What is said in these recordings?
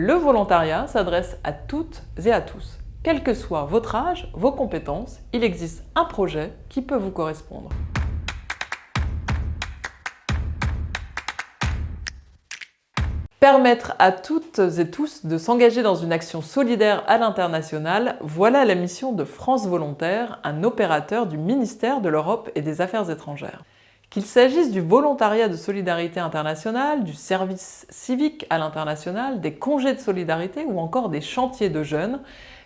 Le volontariat s'adresse à toutes et à tous. Quel que soit votre âge, vos compétences, il existe un projet qui peut vous correspondre. Permettre à toutes et tous de s'engager dans une action solidaire à l'international, voilà la mission de France Volontaire, un opérateur du ministère de l'Europe et des Affaires étrangères. Qu'il s'agisse du volontariat de solidarité internationale, du service civique à l'international, des congés de solidarité ou encore des chantiers de jeunes,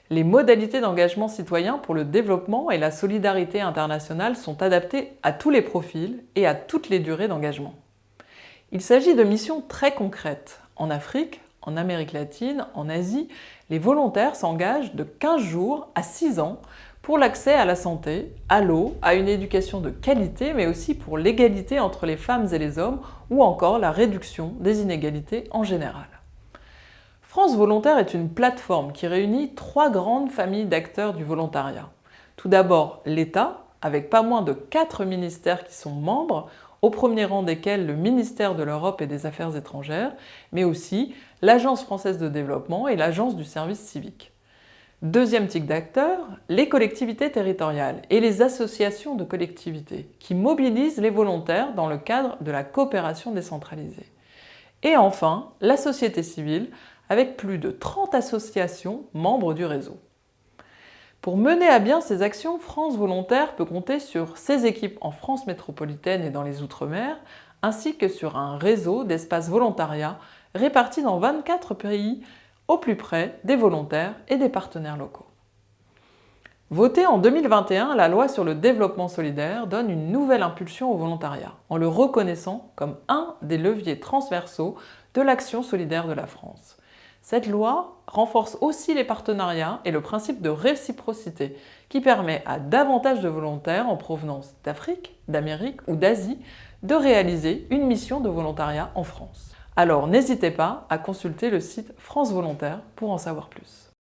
les modalités d'engagement citoyen pour le développement et la solidarité internationale sont adaptées à tous les profils et à toutes les durées d'engagement. Il s'agit de missions très concrètes. En Afrique, en Amérique latine, en Asie, les volontaires s'engagent de 15 jours à 6 ans pour l'accès à la santé, à l'eau, à une éducation de qualité, mais aussi pour l'égalité entre les femmes et les hommes ou encore la réduction des inégalités en général. France Volontaire est une plateforme qui réunit trois grandes familles d'acteurs du volontariat. Tout d'abord l'État, avec pas moins de quatre ministères qui sont membres, au premier rang desquels le ministère de l'Europe et des Affaires étrangères, mais aussi l'Agence française de développement et l'Agence du service civique. Deuxième type d'acteurs, les collectivités territoriales et les associations de collectivités qui mobilisent les volontaires dans le cadre de la coopération décentralisée. Et enfin, la société civile avec plus de 30 associations membres du réseau. Pour mener à bien ces actions, France Volontaire peut compter sur ses équipes en France métropolitaine et dans les Outre-mer, ainsi que sur un réseau d'espaces volontariat répartis dans 24 pays au plus près des volontaires et des partenaires locaux. Votée en 2021, la loi sur le développement solidaire donne une nouvelle impulsion au volontariat, en le reconnaissant comme un des leviers transversaux de l'action solidaire de la France. Cette loi renforce aussi les partenariats et le principe de réciprocité qui permet à davantage de volontaires en provenance d'Afrique, d'Amérique ou d'Asie de réaliser une mission de volontariat en France. Alors n'hésitez pas à consulter le site France Volontaire pour en savoir plus.